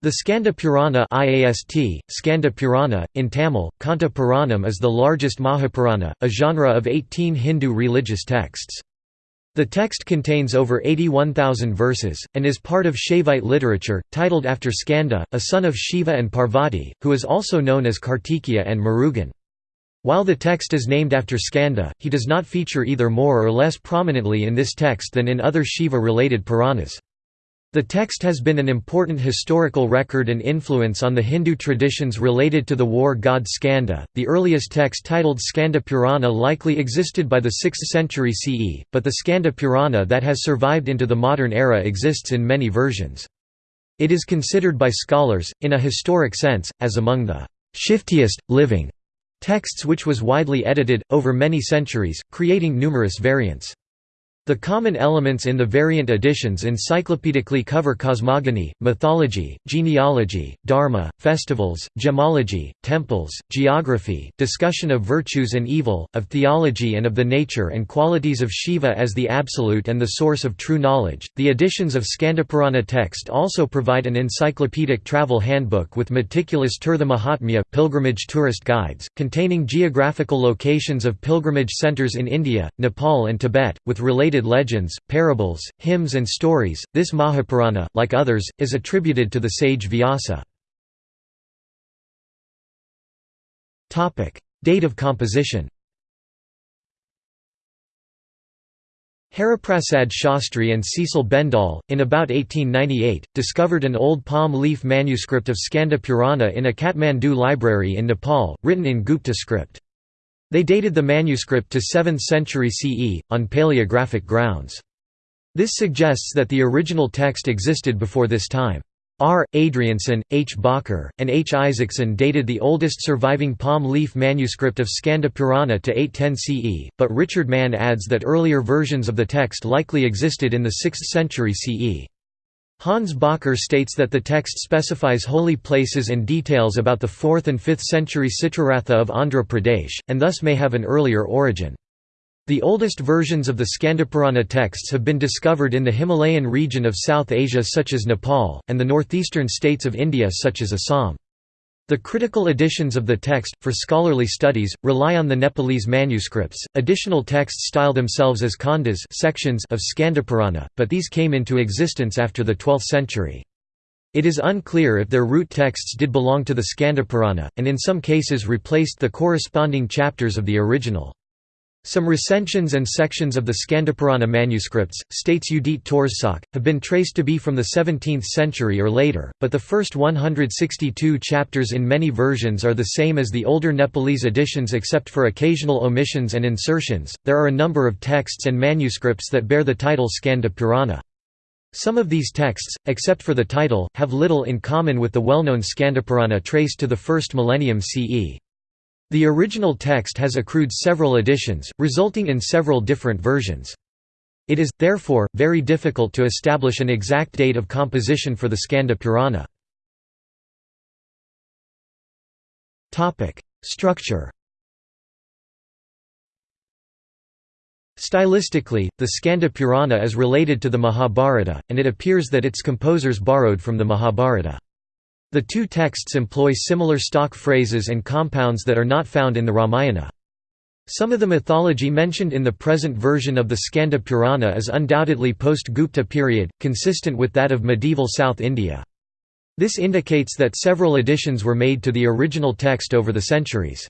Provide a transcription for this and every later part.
The Skanda Purana IAST, Skanda Purana, in Tamil, Kanta Puranam is the largest Mahapurana, a genre of 18 Hindu religious texts. The text contains over 81,000 verses, and is part of Shaivite literature, titled after Skanda, a son of Shiva and Parvati, who is also known as Kartikeya and Murugan. While the text is named after Skanda, he does not feature either more or less prominently in this text than in other Shiva-related Puranas. The text has been an important historical record and influence on the Hindu traditions related to the war god Skanda. The earliest text titled Skanda Purana likely existed by the 6th century CE, but the Skanda Purana that has survived into the modern era exists in many versions. It is considered by scholars, in a historic sense, as among the shiftiest, living texts which was widely edited, over many centuries, creating numerous variants. The common elements in the variant editions encyclopedically cover cosmogony, mythology, genealogy, dharma, festivals, gemology, temples, geography, discussion of virtues and evil, of theology and of the nature and qualities of Shiva as the absolute and the source of true knowledge. The editions of Skandapurana text also provide an encyclopedic travel handbook with meticulous Tirtha Mahatmya pilgrimage tourist guides, containing geographical locations of pilgrimage centers in India, Nepal and Tibet, with related legends, parables, hymns and stories. This Mahapurana, like others, is attributed to the sage Vyasa. Topic: Date of composition. Hariprasad Shastri and Cecil Bendall, in about 1898, discovered an old palm leaf manuscript of Skanda Purana in a Kathmandu library in Nepal, written in Gupta script. They dated the manuscript to 7th century CE, on paleographic grounds. This suggests that the original text existed before this time. R. Adriaensen, H. Bakker, and H. Isaacson dated the oldest surviving palm leaf manuscript of Skanda Purana to 810 CE, but Richard Mann adds that earlier versions of the text likely existed in the 6th century CE. Hans Bakker states that the text specifies holy places and details about the 4th and 5th century Citraratha of Andhra Pradesh, and thus may have an earlier origin. The oldest versions of the Skandapurana texts have been discovered in the Himalayan region of South Asia such as Nepal, and the northeastern states of India such as Assam. The critical editions of the text, for scholarly studies, rely on the Nepalese manuscripts. Additional texts style themselves as khandas sections of Skandapurana, but these came into existence after the 12th century. It is unclear if their root texts did belong to the Skandapurana, and in some cases replaced the corresponding chapters of the original. Some recensions and sections of the Skandapurana manuscripts, states Judit Törzsök, have been traced to be from the 17th century or later, but the first 162 chapters in many versions are the same as the older Nepalese editions except for occasional omissions and insertions. There are a number of texts and manuscripts that bear the title Skandapurana. Some of these texts, except for the title, have little in common with the well-known Skandapurana traced to the first millennium CE. The original text has accrued several editions, resulting in several different versions. It is, therefore, very difficult to establish an exact date of composition for the Skanda Purana. Structure Stylistically, the Skanda Purana is related to the Mahabharata, and it appears that its composers borrowed from the Mahabharata. The two texts employ similar stock phrases and compounds that are not found in the Ramayana. Some of the mythology mentioned in the present version of the Skanda Purana is undoubtedly post-Gupta period, consistent with that of medieval South India. This indicates that several additions were made to the original text over the centuries.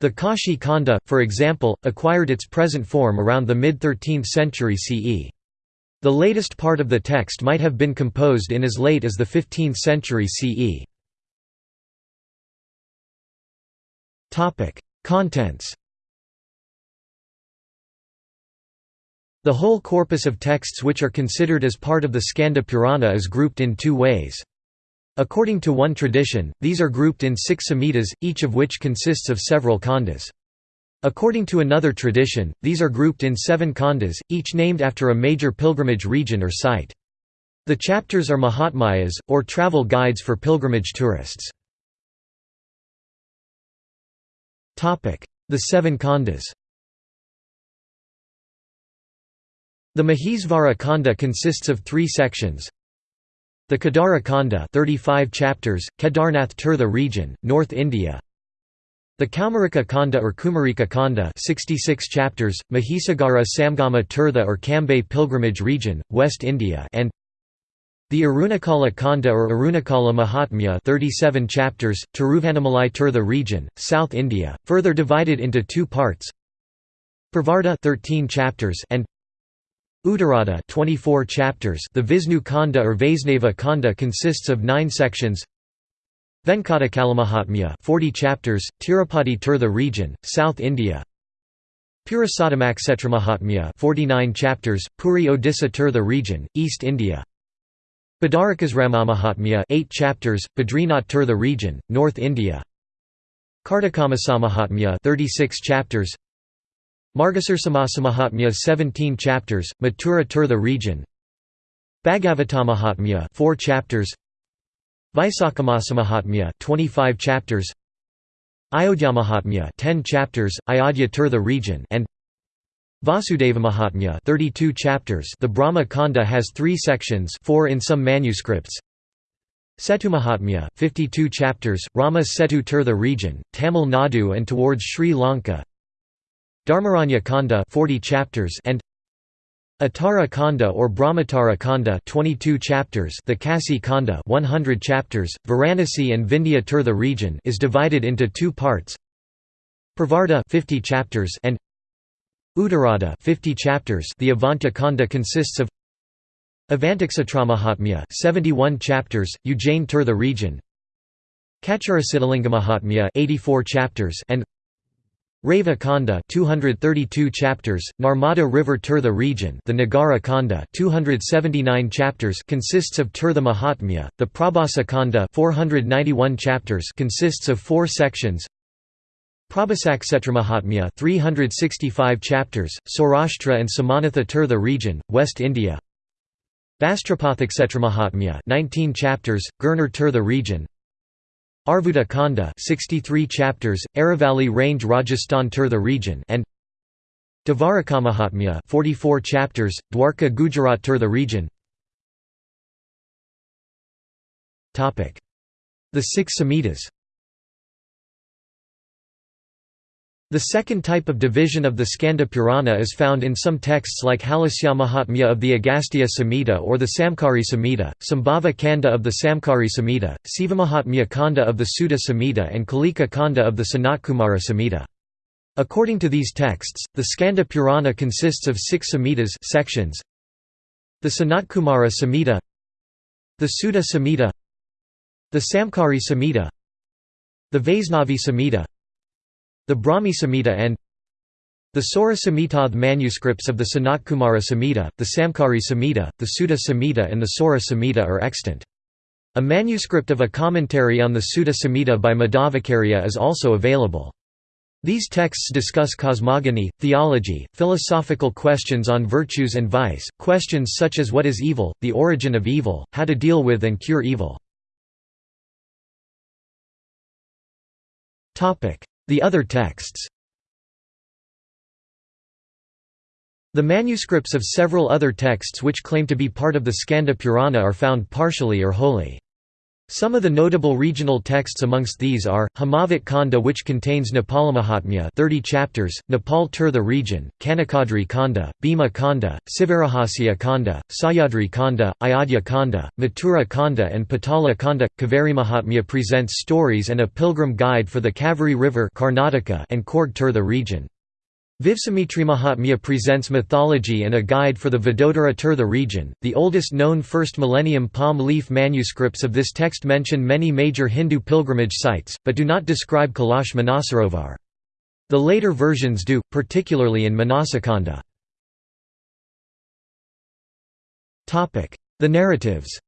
The Kashi Khanda, for example, acquired its present form around the mid-13th century CE. The latest part of the text might have been composed in as late as the 15th century CE. Contents The whole corpus of texts which are considered as part of the Skanda Purana is grouped in two ways. According to one tradition, these are grouped in six samhitas, each of which consists of several khandas. According to another tradition, these are grouped in seven khandas, each named after a major pilgrimage region or site. The chapters are Mahatmyas, or travel guides for pilgrimage tourists. The seven khandas The Mahisvara Khanda consists of three sections The Kedara Khanda 35 chapters, Kedarnath Tirtha region, North India The Kaumarika Khanda or Kumarika Khanda 66 chapters, Mahisagara Samgama Tirtha or Cambay pilgrimage region, West India and the Arunakala Khanda or Arunakala Mahatmya 37 chapters, Tiruvannamalai Tirtha region, South India, further divided into two parts. Pravarta 13 chapters and Uttarada 24 chapters. The Visnu Khanda or Vaisnava Khanda consists of 9 sections Venkatakalammahatmya 40 chapters Tirupati Tirtha region South India. Purushottamakshetramahatmya 49 chapters Puri Odisha Tirtha region East India. Badarakasramamahatmya 8 chapters Badrinath Tirtha region North India. Kartakamasammahatmya 36 chapters. Margasarsamasa 17 chapters, Mathura Tirtha region. Bhagavatamahatmya 4 chapters Vaisakhamasa 25 chapters. Ayodhyamahatmya 10 chapters, Ayodhya Tirtha region and Vasudevamahatmya 32 chapters. The Brahma Kanda has 3 sections 4 in some manuscripts. Setumahatmya 52 chapters, Rama Setu Tirtha region, Tamil Nadu and towards Sri Lanka. Dharmaranya Kanda 40 chapters and Uttara Kanda or Brahmatara Kanda 22 chapters The Kasi Kanda 100 chapters Varanasi and Vindhya Tirtha region is divided into two parts. Pravarta 50 chapters and Uttarada 50 chapters The Avanta Kanda consists of Avantaksatramahatmya 71 chapters Ujjain Tirtha region Kachurasiddhalingamahatmya 84 chapters and Reva Kanda 232 chapters, Narmada River Tirtha region the Nagara Kanda 279 chapters consists of Tirtha Mahatmya, the Prabhasa Kanda 491 chapters consists of four sections. Prabhasaksetramahatmya 365 chapters, Saurashtra and Somanatha Tirtha region, West India. Vastrapathaksetramahatmya 19 chapters, Girnar Tirtha region Arvuta Kanda 63 chapters, Aravalli Range Rajasthan Tirtha region and Dvarakamahatmya 44 chapters, Dwarka Gujarat Tirtha region. The six Samhitas The second type of division of the Skanda Purana is found in some texts like Halasyamahatmya of the Agastya Samhita or the Samkari Samhita, Sambhava Kanda of the Samkari Samhita, Sivamahatmya Kanda of the Suta Samhita and Kalika Kanda of the Sanatkumara Samhita. According to these texts, the Skanda Purana consists of six Samhitas sections. The Sanatkumara Samhita The Suta Samhita The Samkari Samhita The Vaisnavi Samhita the Brahmi Samhita and the Sora Samhitath manuscripts of the Sanatkumara Samhita, the Samkari Samhita, the Suta Samhita and the Sora Samhita are extant. A manuscript of a commentary on the Suta Samhita by Madhvacharya is also available. These texts discuss cosmogony, theology, philosophical questions on virtues and vice, questions such as what is evil, the origin of evil, how to deal with and cure evil. The other texts The manuscripts of several other texts which claim to be part of the Skanda Purana are found partially or wholly. Some of the notable regional texts amongst these are, Himavant Kanda which contains Nepalamahatmya 30 chapters, Nepal Tirtha region, Kanakadri Kanda, Bhima Kanda, Sivarahasya Kanda, Sayadri Kanda, Ayodhya Kanda, Mathura Kanda and Patala Kanda. Kaveri Mahatmya presents stories and a pilgrim guide for the Kaveri River Karnataka and Tirtha region. Mahatmya presents mythology and a guide for the Vadodara Tirtha region. The oldest known first millennium palm leaf manuscripts of this text mention many major Hindu pilgrimage sites, but do not describe Kailash Manasarovar. The later versions do, particularly in Manasakanda. The narratives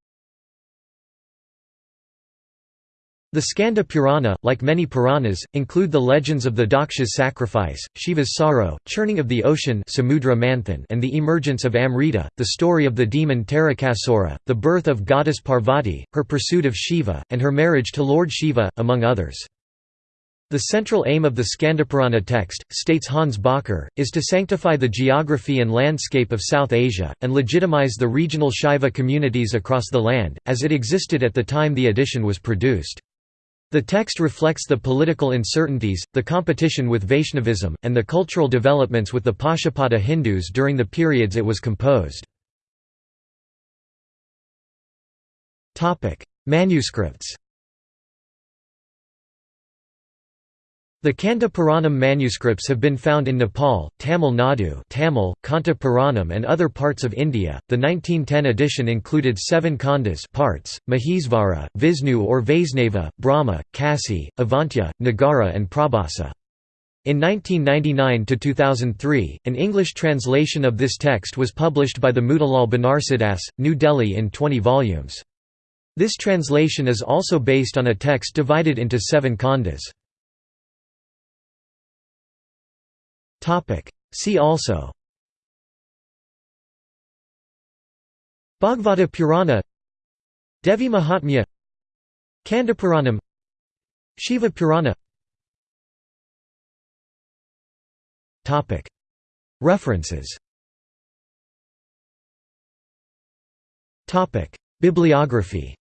The Skanda Purana, like many Puranas, include the legends of the Daksha's sacrifice, Shiva's sorrow, churning of the ocean and the emergence of Amrita, the story of the demon Tarakasura, the birth of goddess Parvati, her pursuit of Shiva, and her marriage to Lord Shiva, among others. The central aim of the Skandapurana text, states Hans Bakker, is to sanctify the geography and landscape of South Asia, and legitimize the regional Shaiva communities across the land, as it existed at the time the edition was produced. The text reflects the political uncertainties, the competition with Vaishnavism, and the cultural developments with the Pashupata Hindus during the periods it was composed. Manuscripts The Kanda Puranam manuscripts have been found in Nepal, Tamil Nadu, Tamil, Kanta Puranam, and other parts of India. The 1910 edition included seven Kandas parts: Mahesvara, Visnu or Vaisnava, Brahma, Kasi, Avantya, Nagara, and Prabhasa. In 1999 to 2003, an English translation of this text was published by the Motilal Banarsidass, New Delhi in 20 volumes. This translation is also based on a text divided into seven kandas. See also Bhagavata Purana Devi Mahatmya Kandapuranam Shiva Purana. References. Bibliography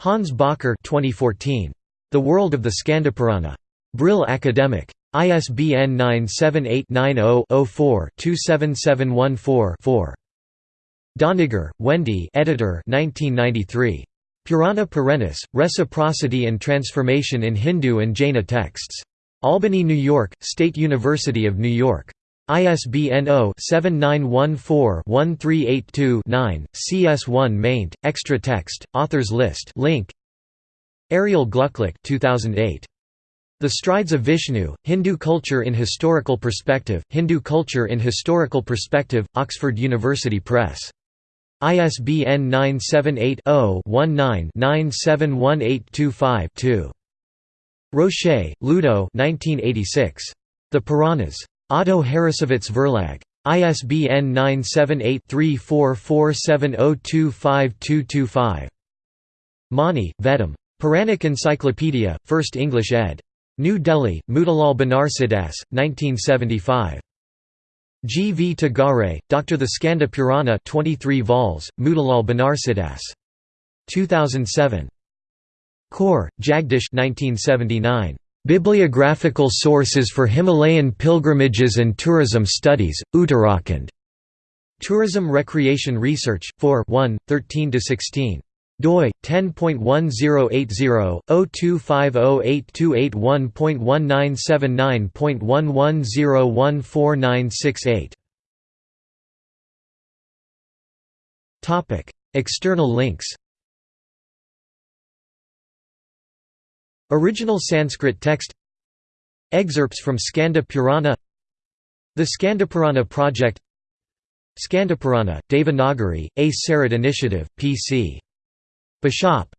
Hans Bakker 2014. The World of the Skandapurana. Brill Academic. ISBN 978-90-04-27714-4. Doniger, Wendy editor 1993. Purana Perennis, Reciprocity and Transformation in Hindu and Jaina Texts. Albany, New York, State University of New York. ISBN 0-7914-1382-9, CS1 maint, extra text, authors list link. Ariel Glucklich 2008. The Strides of Vishnu, Hindu Culture in Historical Perspective, Hindu Culture in Historical Perspective, Oxford University Press. ISBN 978-0-19-971825-2. Rocher, Ludo The Puranas. Otto Harrassowitz Verlag. ISBN 978-3447025225. Mani, Vedam. Puranic Encyclopedia, 1st English ed. New Delhi, Motilal Banarsidass, 1975. G. V. Tagare, Dr. The Skanda Purana 23 vols, Motilal Banarsidass. 2007. Kaur, Jagdish 1979. Bibliographical Sources for Himalayan Pilgrimages and Tourism Studies, Uttarakhand. Tourism Recreation Research, 4 1, 13–16 doi 10.1080/025082821.1979.11014968. Topic: External links. Original Sanskrit text Excerpts from Skanda Purana The Skandapurana Project Skandapurana, Devanagari, A Sarat Initiative, P.C. Bishop